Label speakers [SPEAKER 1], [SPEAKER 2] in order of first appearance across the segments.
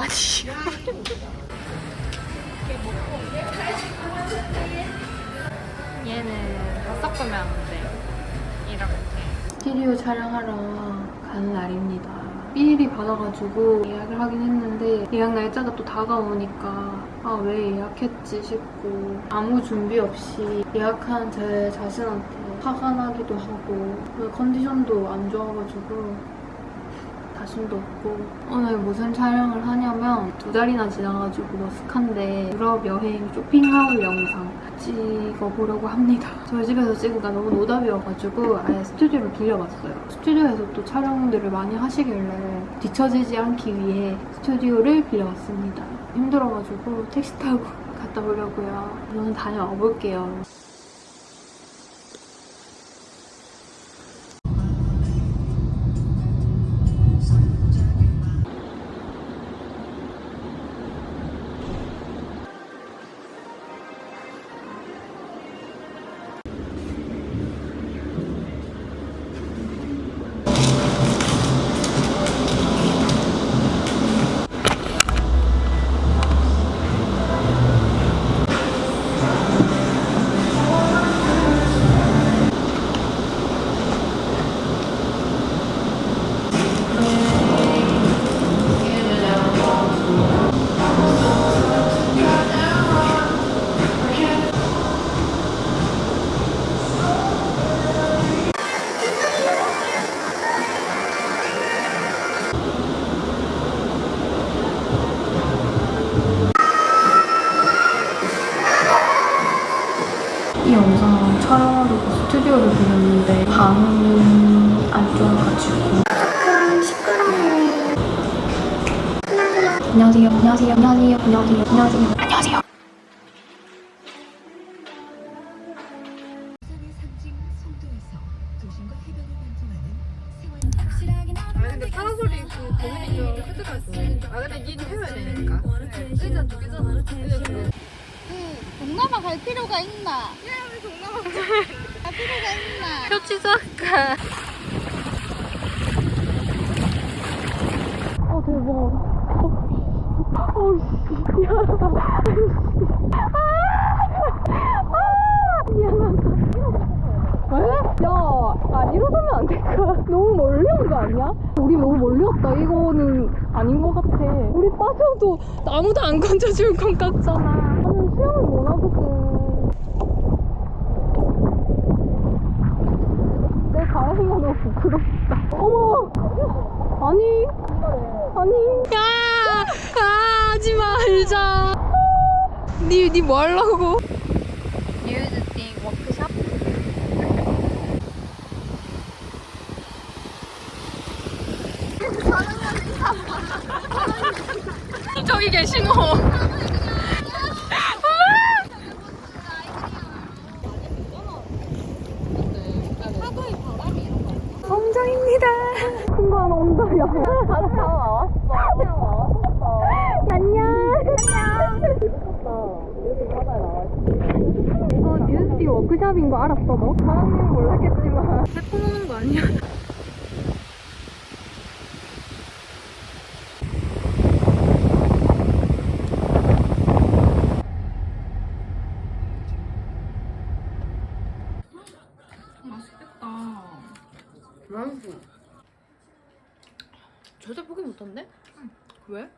[SPEAKER 1] 많이. 얘는 다 섞으면 안 돼. 이렇게. 스튜디오 촬영하러 가는 날입니다. 삐일이 받아가지고 예약을 하긴 했는데 예약 날짜가 또 다가오니까 아 왜 예약했지 싶고 아무 준비 없이 예약한 제 자신한테 화가 나기도 하고 그 컨디션도 안 좋아가지고 자신도 없고 오늘 무슨 촬영을 하냐면 두 달이나 지나가지고 머쓱한데 유럽 여행 쇼핑하울 영상 찍어보려고 합니다. 저희 집에서 찍으니까 너무 노답이어가지고 아예 스튜디오를 빌려봤어요. 스튜디오에서 또 촬영들을 많이 하시길래 뒤처지지 않기 위해 스튜디오를 빌려왔습니다. 힘들어가지고 택시 타고 갔다 오려고요. 저는 다녀와 볼게요. 안녕하 안
[SPEAKER 2] 될까? 너무 멀리 온 거 아니야? 우리 너무 멀리 왔다. 이거는 아닌 것 같아. 우리 빠져도 아무도 안 건져줄 것 같잖아. 나는 수영을 못 하거든. 내 자랑이가 너무 부끄럽다. 어머! 아니, 아니.
[SPEAKER 1] 야! 아, 하지 말자. 니, 니뭐 하려고? 뉴즈띵 워크샵? 저기 계시노. 성장입니다.
[SPEAKER 2] 친구 하나 온다, 야.
[SPEAKER 3] 다시 다 나왔어. 그냥 나왔었어.
[SPEAKER 2] 안녕.
[SPEAKER 3] 이렇게 바다에 나왔지.
[SPEAKER 2] 이거 뉴스티 워크샵인 거 알았어, 너?
[SPEAKER 3] 사장님은 몰랐겠지만.
[SPEAKER 1] 세포 먹는 거 아니야? 맛있겠다.
[SPEAKER 3] 맛있어.
[SPEAKER 1] 포기 못한데? 왜?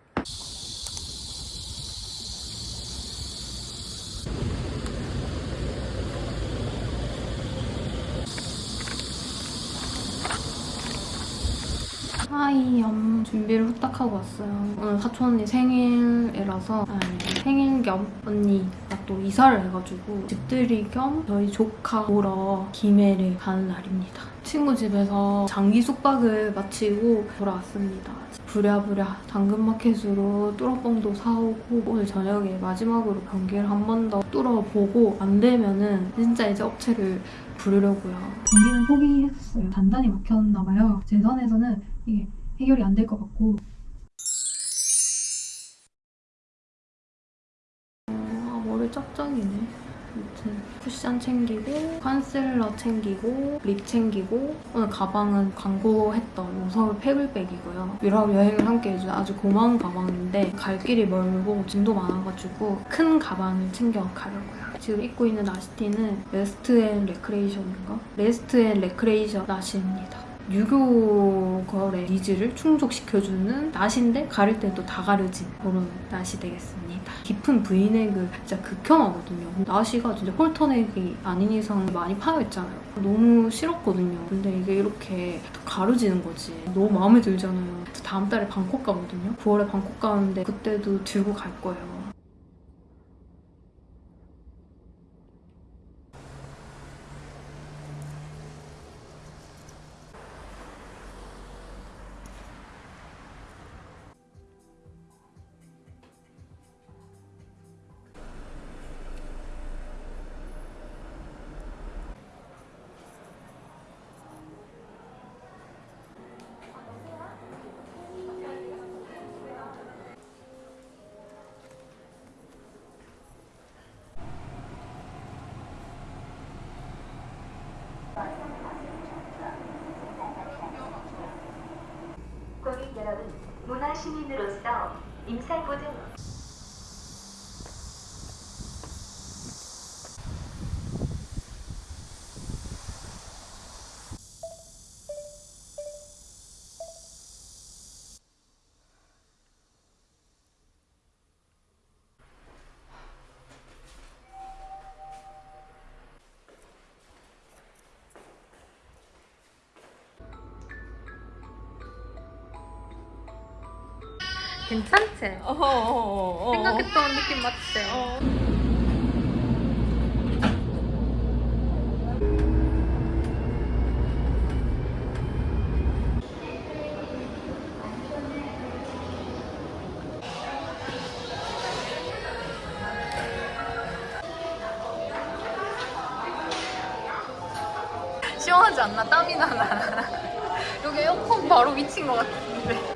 [SPEAKER 1] 하이염 준비를 후딱 하고 왔어요. 오늘 사촌 언니 생일이라서 아니, 생일 겸 언니가 또 이사를 해가지고 집들이 겸 저희 조카 보러 김해를 가는 날입니다. 친구 집에서 장기 숙박을 마치고 돌아왔습니다. 부랴부랴 당근마켓으로 뚫어뻥도 사오고 오늘 저녁에 마지막으로 변기를 한 번 더 뚫어보고 안 되면은 진짜 이제 업체를 부르려고요.
[SPEAKER 4] 변기는 포기했어요. 단단히 막혔나 봐요. 제 선에서는 이게 해결이 안 될 것 같고
[SPEAKER 1] 아 머리 짝짝이네. 아무튼 쿠션 챙기고 컨실러 챙기고 lip 챙기고 오늘 가방은 광고했던 오서울 pebble 백이고요. 유럽 여행을 함께 해준 아주 고마운 가방인데 갈 길이 멀고 짐도 많아가지고 큰 가방을 챙겨 가려고요. 지금 입고 있는 나시티는 Rest and Recreation인가? Rest 앤 레크레이션 나시입니다. 유교걸의 니즈를 충족시켜주는 나시인데 가릴 데 또 다 가려진 그런 나시 되겠습니다. 깊은 브이넥을 진짜 극혐하거든요. 나시가 진짜 홀터넥이 아닌 이상 많이 파여있잖아요. 너무 싫었거든요. 근데 이게 이렇게 가려지는 거지. 너무 마음에 들잖아요. 저 다음 달에 방콕 가거든요. 9월에 방콕 가는데 그때도 들고 갈 거예요.
[SPEAKER 5] 시민으로서 임살보증
[SPEAKER 1] 괜찮지?
[SPEAKER 3] 어, 어, 어, 어.
[SPEAKER 1] 생각했던 느낌 맞지? 시원하지 않나? 땀이 나나? 여기 에어컨 바로 미친 것 같은데.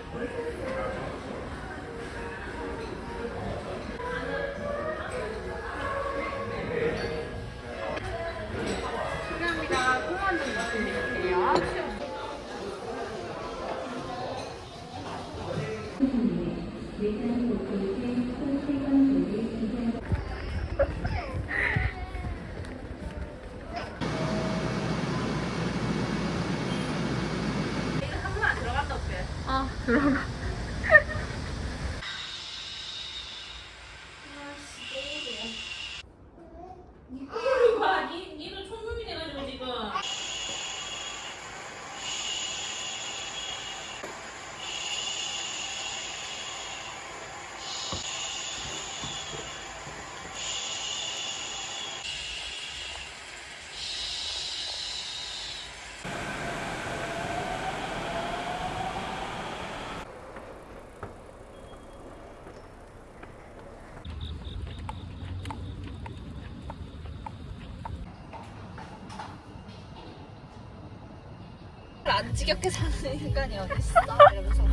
[SPEAKER 3] 안 지겹게 사는 인간이 어딨어? 이러면서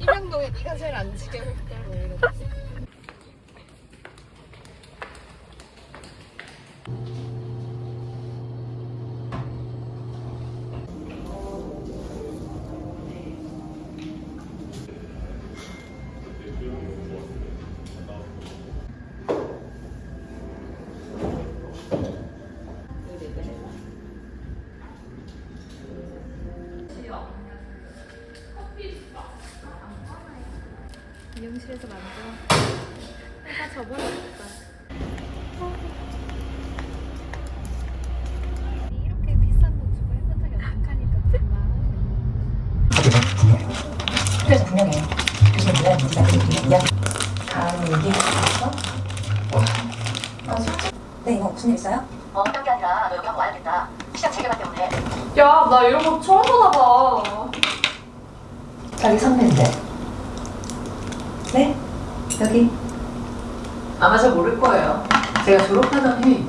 [SPEAKER 3] 이명동에 네가 제일 안 지겨울
[SPEAKER 6] 그래서 분명해요. 교수님 뭐야 그리고 이야기 다음 얘기 있어? 아? 네 이거 무슨 일 있어요? 어게 아니라 너 여기 한번 와야겠다. 시장 체계화 때문에.
[SPEAKER 2] 야, 나 이런 거 처음 받아봐.
[SPEAKER 6] 자기 선배인데. 네? 여기.
[SPEAKER 7] 아마 잘 모를 거예요. 제가 졸업하던.
[SPEAKER 6] 아니겠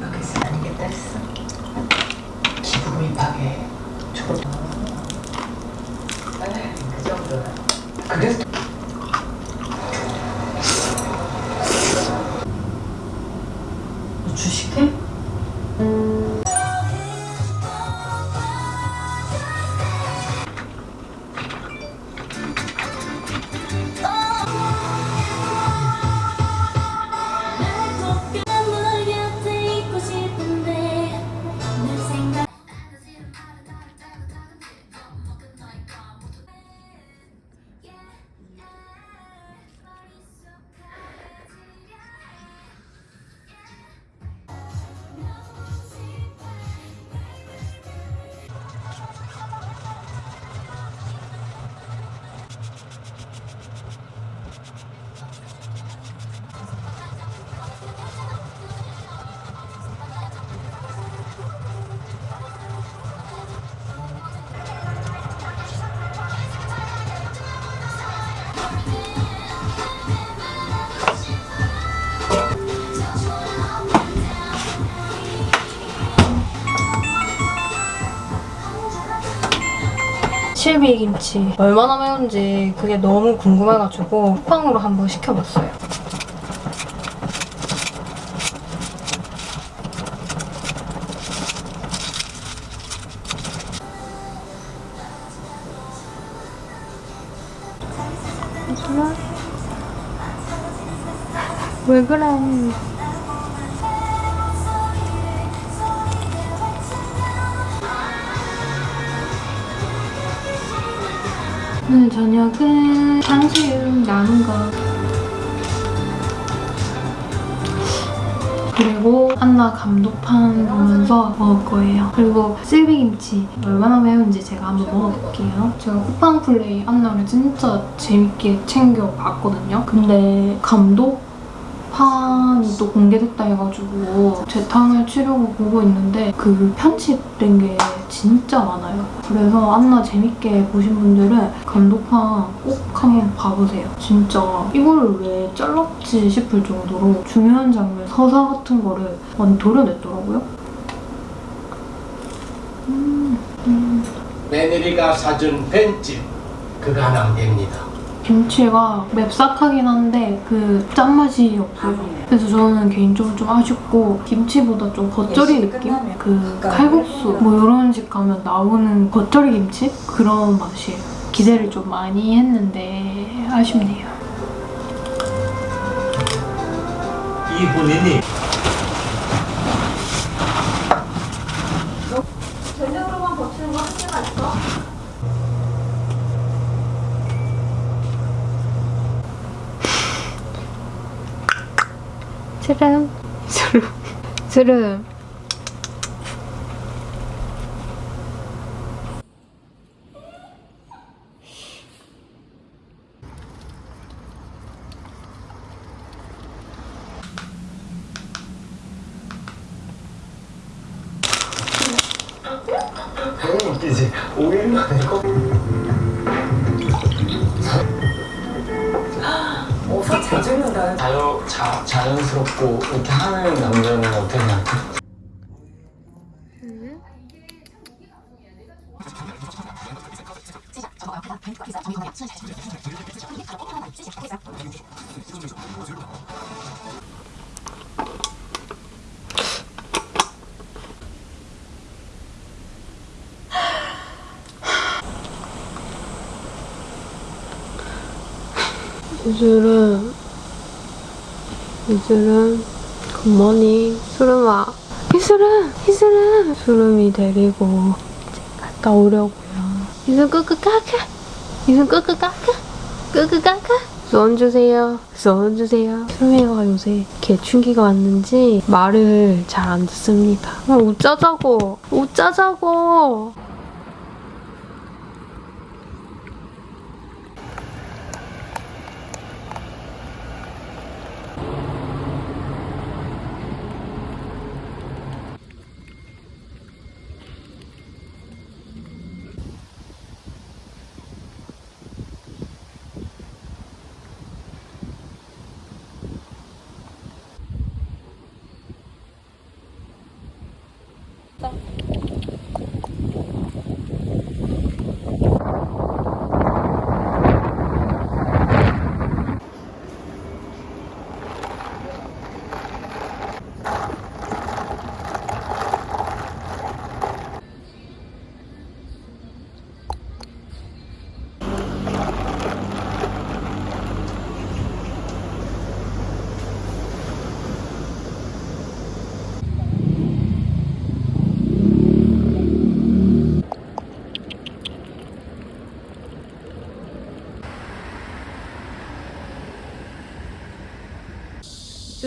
[SPEAKER 1] 실비김치 얼마나 매운지 그게 너무 궁금해가지고 쿠팡으로 한번 시켜봤어요. 오늘 저녁은 탕수육 나는 거 그리고 한나 감독판 보면서 먹을 거예요. 그리고 실비김치 얼마나 매운지 제가 한번 먹어볼게요. 제가 쿠팡 플레이 한나를 진짜 재밌게 챙겨 봤거든요. 근데 감독 판이 또 공개됐다 해가지고 재탕을 치려고 보고 있는데 그 편집된 게 진짜 많아요. 그래서 안나 재밌게 보신 분들은 감독판 꼭 한번 봐보세요. 진짜 이거를 왜 잘랐지 싶을 정도로 중요한 장면, 서사 같은 거를 완전 도려냈더라고요. 음, 음.
[SPEAKER 8] 며느리가 사준 벤집 그가 남깁니다.
[SPEAKER 1] 김치가 맵싹하긴 한데 그 짠맛이 없어요. 그래서 저는 개인적으로 좀 아쉽고 김치보다 좀 겉절이 느낌? 그 칼국수 뭐 이런 집 가면 나오는 겉절이 김치? 그런 맛이에요. 기대를 좀 많이 했는데 아쉽네요.
[SPEAKER 8] 이 본인이
[SPEAKER 1] 스름 스름 스름
[SPEAKER 8] 당연히
[SPEAKER 1] 이슬은 이슬은 굿모닝 수름아 이슬은 이슬은 수름이 데리고 갔다 오려고요. 이슬 끄끄 까까 이슬 끄끄 까까 끄끄 까까 손 주세요. 손 주세요. 수름이가 요새. 개충기가 왔는지 말을 잘 안 듣습니다. 아, 웃자자고. 웃자자고 맛있다.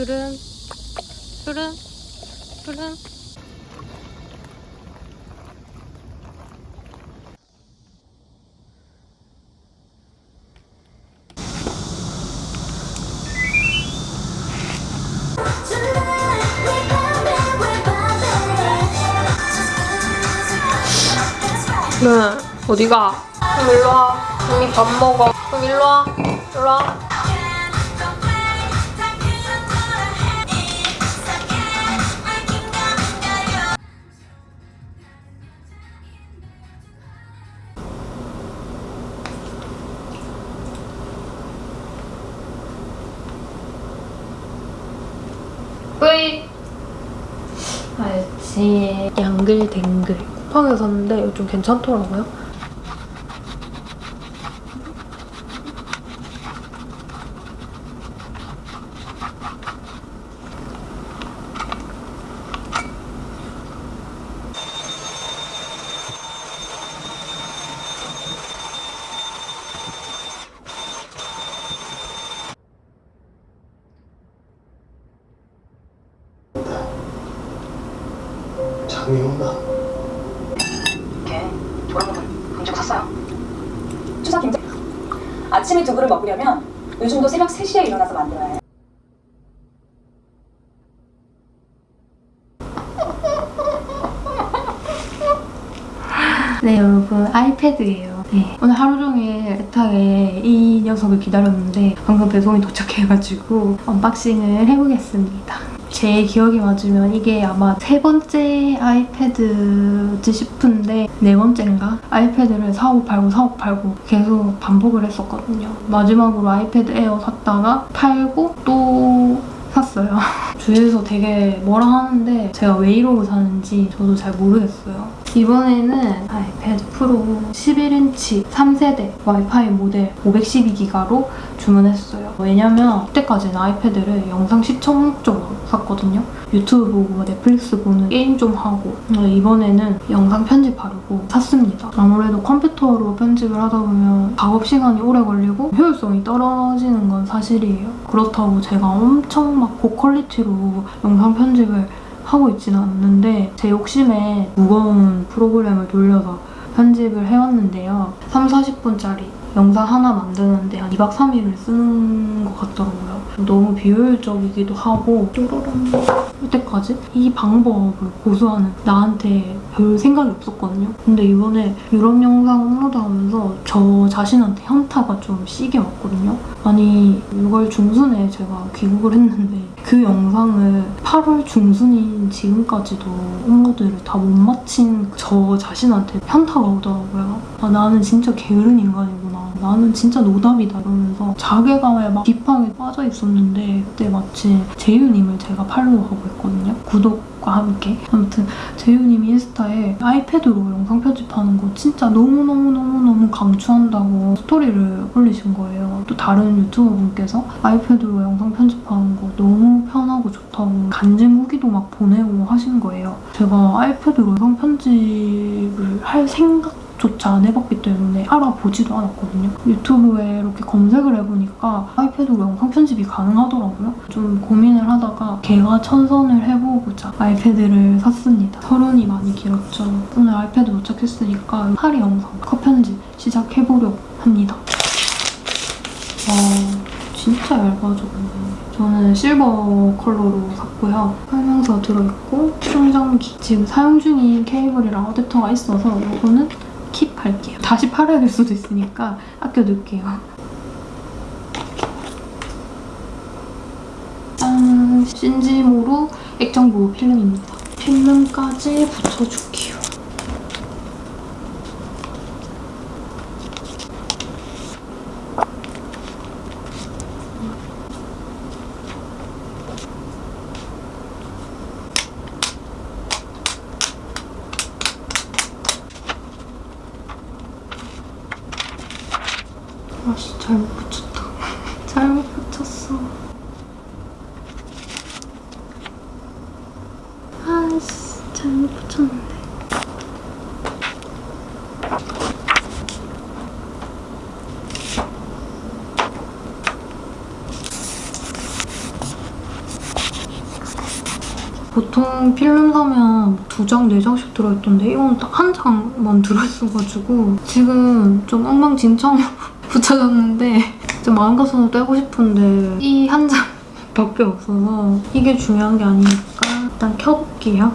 [SPEAKER 1] 수름 수름 수름 네, 어디가? 그럼 일로 와. 언니 밥 먹어. 그럼 일로 와. 일로 와. 알지 양글댕글. 쿠팡에서 샀는데 좀 괜찮더라고요
[SPEAKER 8] 장미호나
[SPEAKER 6] 이렇게 돌아보면 본적 샀어요. 추석 김장. 아침에 두부를 먹으려면 요즘도 새벽 3시에 일어나서 만들어야 해요.
[SPEAKER 1] 네 여러분. 아이패드예요. 네, 오늘 하루 종일 애타게 이 녀석을 기다렸는데 방금 배송이 도착해가지고 언박싱을 해보겠습니다 제 기억이 맞으면 이게 아마 세 번째 아이패드지 싶은데 네 번째인가? 아이패드를 사고 팔고 사고 팔고 계속 반복을 했었거든요 마지막으로 아이패드 에어 샀다가 팔고 또 샀어요. 주위에서 되게 뭐라 하는데 제가 왜 이러고 사는지 저도 잘 모르겠어요. 이번에는 아이패드 프로 11인치 3세대 와이파이 모델 512기가로 주문했어요. 왜냐면 그때까지는 아이패드를 영상 시청 목적으로 샀거든요. 유튜브 보고 뭐 넷플릭스 보는 게임 좀 하고 이번에는 영상 편집하려고 샀습니다. 아무래도 컴퓨터로 편집을 하다 보면 작업 시간이 오래 걸리고 효율성이 떨어지는 건 사실이에요. 그렇다고 제가 엄청 막 고퀄리티로 영상 편집을 하고 있지는 않는데 제 욕심에 무거운 프로그램을 돌려서 편집을 해왔는데요. 3, 40분짜리 영상 하나 만드는데 한 2박 3일을 쓰는 것 같더라고요. 너무 비효율적이기도 하고 쪼로롱 이때까지 이 방법을 고수하는 나한테 별 생각이 없었거든요. 근데 이번에 유럽 영상 업로드하면서 저 자신한테 현타가 좀 시게 왔거든요. 아니 6월 중순에 제가 귀국을 했는데 그 영상을 8월 중순인 지금까지도 업로드를 다 못 마친 저 자신한테 현타가 오더라고요. 아 나는 진짜 게으른 인간이구 나. 나는 진짜 노답이다 이러면서 자괴감에 막 딥하게 빠져 있었는데 그때 마침 재유님을 제가 팔로우하고 있거든요. 구독과 함께. 아무튼 재유님이 인스타에 아이패드로 영상 편집하는 거 진짜 너무너무너무너무 강추한다고 스토리를 올리신 거예요. 또 다른 유튜버 분께서 아이패드로 영상 편집하는 거 너무 편하고 좋다고 간증 후기도 막 보내고 하신 거예요. 제가 아이패드로 영상 편집을 할 생각 조차 안 해봤기 때문에 알아보지도 않았거든요. 유튜브에 이렇게 검색을 해보니까 아이패드로 영상 편집이 가능하더라고요. 좀 고민을 하다가 개가 천선을 해보고자 아이패드를 샀습니다. 서른이 많이 길었죠. 오늘 아이패드 도착했으니까 파리 영상 컷 편집 시작해보려고 합니다. 와 진짜 얇아져 근데. 저는 실버 컬러로 샀고요. 설명서 들어있고 충전기. 지금 사용 중인 케이블이랑 어댑터가 있어서 이거는 킵할게요. 다시 팔아야 될 수도 있으니까 아껴둘게요. 짠! 신지모로 액정보호 필름입니다. 필름까지 붙여줄게요. 아씨 잘못 붙였다. 잘못 붙였어. 아씨 잘못 붙였는데. 보통 필름 사면 두 장, 네 장씩 들어있던데 이건 딱 한 장만 들어있어가지고 지금 좀 엉망진창 붙여졌는데 좀 마음 같아서 떼고 싶은데 이 한 장 밖에 없어서 이게 중요한 게 아니니까 일단 켜볼게요.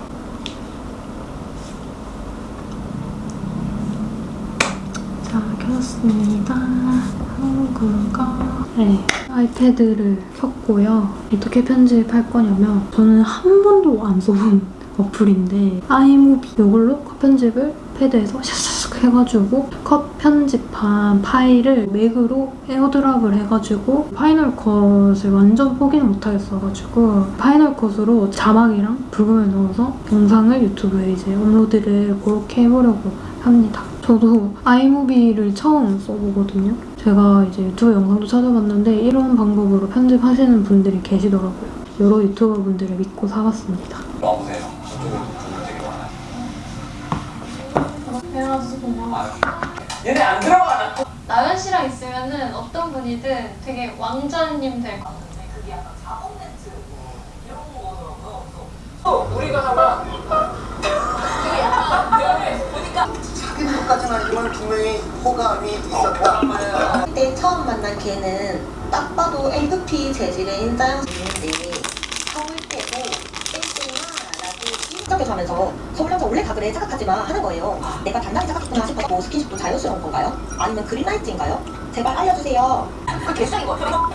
[SPEAKER 1] 자, 켰습니다. 한국어. 네, 아이패드를 켰고요. 어떻게 편집할 거냐면 저는 한 번도 안 써본 어플인데 iMovie 이걸로 컷 편집을 패드에서 샥샥 해가지고 컷 편집한 파일을 맥으로 AirDrop을 해가지고 Final Cut을 완전 포기는 못하겠어가지고 Final Cut으로 자막이랑 브금을 넣어서 영상을 유튜브에 이제 업로드를 그렇게 해보려고 합니다. 저도 아이무비를 처음 써보거든요. 제가 이제 유튜브 영상도 찾아봤는데 이런 방법으로 편집하시는 분들이 계시더라고요. 여러 유튜버 분들을 믿고 사봤습니다.
[SPEAKER 9] 와보세요. 저쪽에 분들 되게 많아요. 얘네 안 들어가.
[SPEAKER 1] 나연 씨랑 있으면은 어떤 분이든 되게 왕자님 될 것 같아요.
[SPEAKER 8] 사귄 것까지는 아니지만 분명히 호감이 있었다.
[SPEAKER 6] 그때 처음 만난 걔는 딱 봐도 A급히 재질의 인자형인데 서울 땡땡아 라고 생각해서 하면서 서울 남자 원래 다 그래 착각하지마 하는 거예요. 내가 단단히 착각했구나 싶었고 스킨십도 자연스러운 건가요? 아니면 그린라이트인가요? 제발 알려주세요. 그 개수인 것 같아요.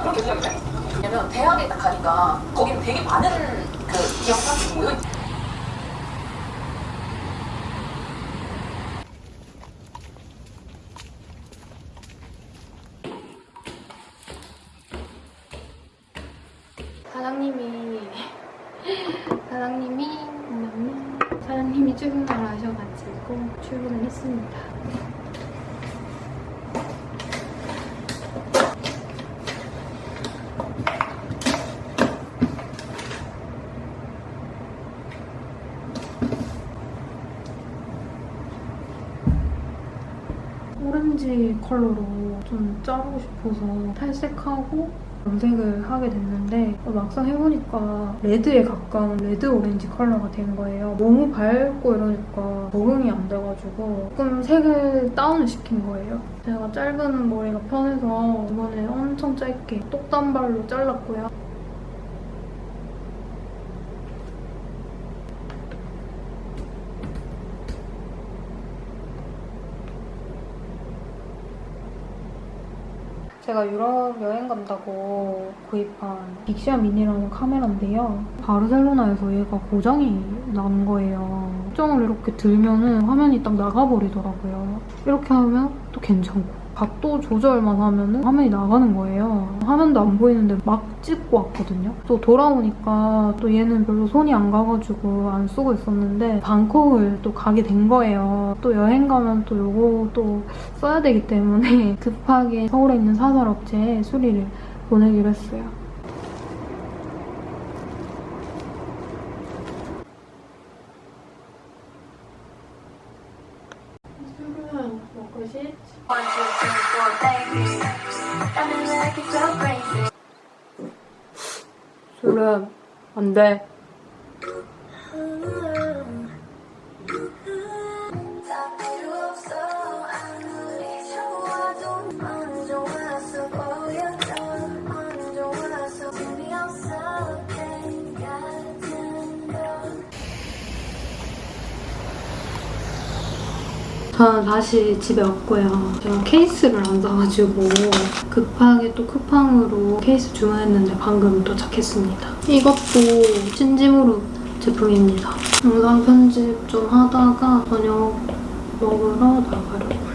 [SPEAKER 6] 그런 개수인 것 왜냐면 대학에 딱 가니까 거기는 되게 많은 그 기억사들이 모여
[SPEAKER 1] 사장님이 사장님이 사장님이 출근을 하셔가지고 출근을 했습니다. 오렌지 컬러로 좀 자르고 싶어서 탈색하고 염색을 하게 됐는데 어, 막상 해보니까 레드에 가까운 레드 오렌지 컬러가 된 거예요. 너무 밝고 이러니까 적응이 안 돼가지고 조금 색을 다운을 시킨 거예요. 제가 짧은 머리가 편해서 이번에 엄청 짧게 똑단발로 잘랐고요. 제가 유럽 여행 간다고 구입한 빅시아 미니라는 카메라인데요. 바르셀로나에서 얘가 고장이 난 거예요. 수정을 이렇게 들면 은 화면이 딱 나가버리더라고요. 이렇게 하면 또 괜찮고 각도 조절만 하면은 화면이 나가는 거예요. 화면도 안 보이는데 막 찍고 왔거든요. 또 돌아오니까 또 얘는 별로 손이 안 가가지고 안 쓰고 있었는데 방콕을 또 가게 된 거예요. 또 여행 가면 또 요거 또 써야 되기 때문에 급하게 서울에 있는 사설업체에 수리를 보내기로 했어요. 술은 안 돼. 저는 다시 집에 왔고요. 제가 케이스를 안 사가지고 급하게 또 쿠팡으로 케이스 주문했는데 방금 도착했습니다. 이것도 신지무르 제품입니다. 영상 편집 좀 하다가 저녁 먹으러 나가려고요.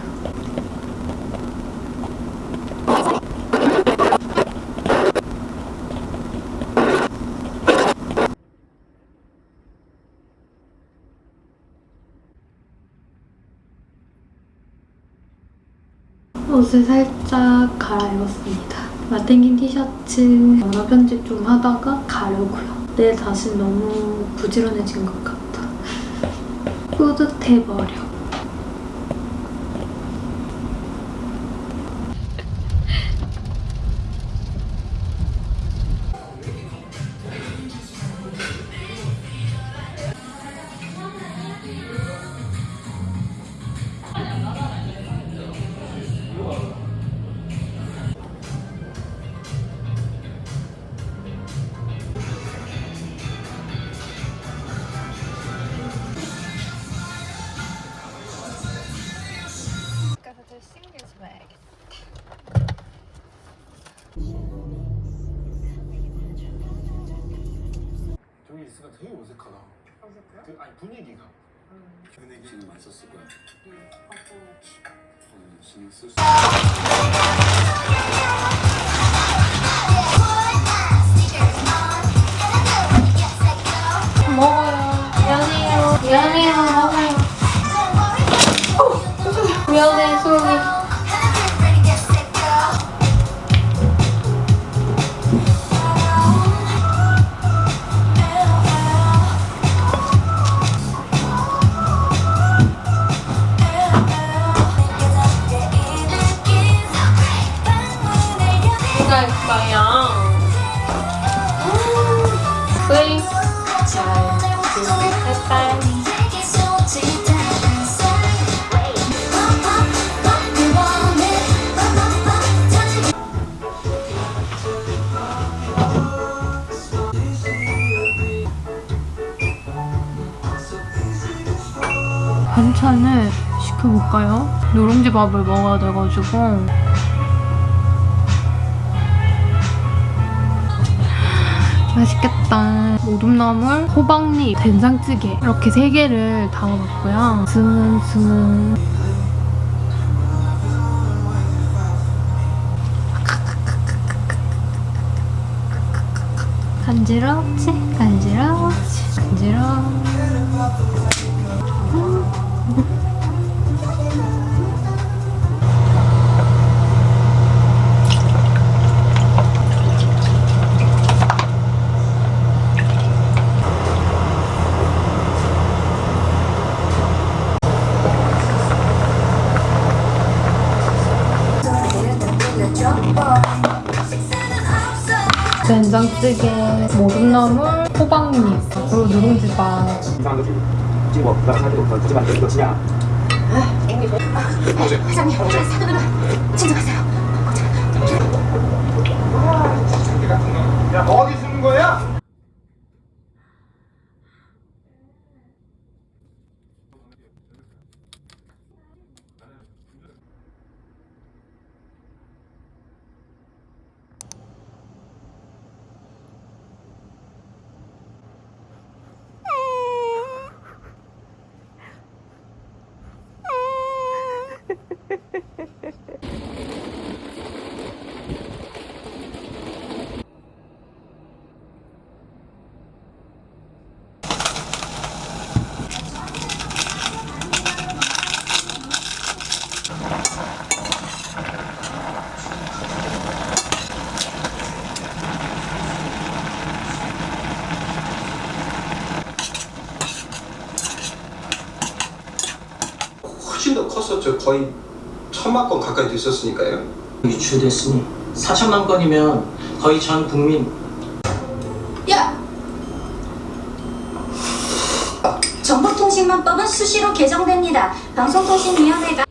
[SPEAKER 1] 옷을 살짝 갈아입었습니다. 마탱긴 티셔츠 영상 편집 좀 하다가 가려고요. 내 자신 너무 부지런해진 것 같아. 뿌듯해버려.
[SPEAKER 8] 분위기 지금 맛있었을 거야 어, 신경 쓸 수.
[SPEAKER 1] 먹어요. 미안해요. 미안해요. 먹어요. 어, 미안해, 수 시켜볼까요? 누룽지 밥을 먹어야 돼가지고 맛있겠다. 모둠나물, 호박잎, 된장찌개 이렇게 세 개를 담아봤고요. 스문스문. 간지럽지? 간 된장찌개, 모둠나물, 호박잎, 그리고 누룽지밥.
[SPEAKER 8] 야 어디 숨은 거야?
[SPEAKER 10] 훨씬 더 컸었죠. 거의 천만 건 가까이 됐었으니까요.
[SPEAKER 9] 유출됐으니 4천만 건이면 거의 전 국민
[SPEAKER 6] 정보통신망법은 수시로 개정됩니다. 방송통신위원회가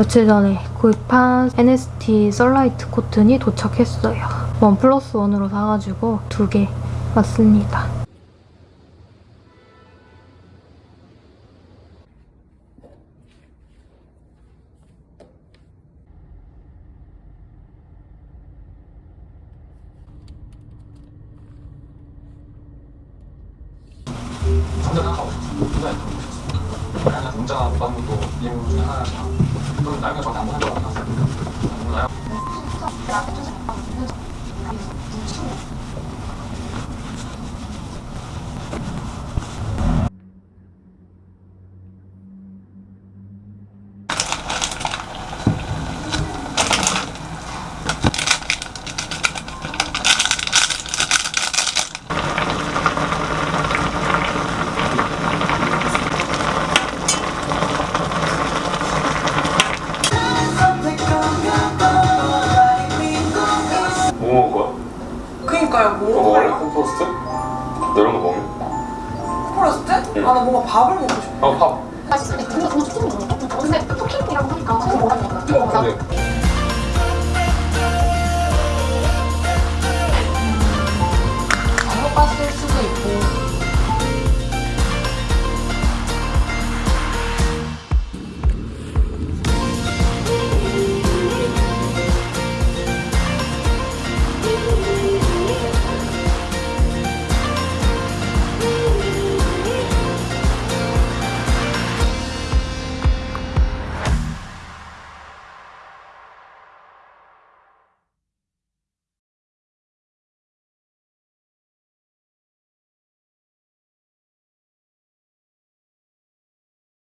[SPEAKER 1] 며칠 전에 구입한 NST 썰라이트 코튼이 도착했어요. 원 플러스 원으로 사가지고 두 개 왔습니다.
[SPEAKER 11] 밥을 먹고 싶어.
[SPEAKER 9] 어 밥.